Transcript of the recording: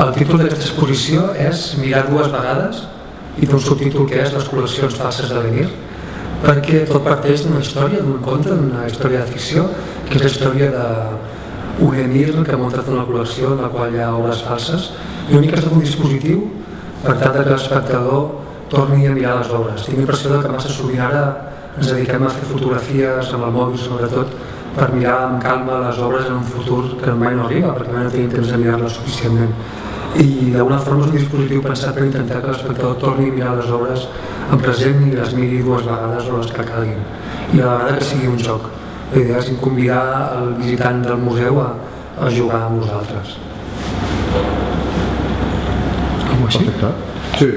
El títol d'aquesta exposició és Mirar dues vegades i té un subtítol que és Les col·leccions falses de l'Emir perquè tot parteix d'una història, d'un conte, d'una història de ficció, que és la història d'un emir que ha muntat una col·lecció en la qual hi ha obres falses i l'únic que ha estat un dispositiu per tal que l'espectador torni a mirar les obres. Tinc l'impressió que massa sovint ara ens dediquem a fer fotografies amb el mòbil sobretot per mirar amb calma les obres en un futur que mai no arriba perquè mai no tenim temps de mirar-les suficientment i d'alguna forma és un dispositiu pensat per intentar que l'espectador torni a mirar les obres en present i les miri dues vegades o les que calguin. I a la vegada que sigui un joc. La idea és convidar el visitant del museu a, a jugar amb nosaltres Perfecte. Sí,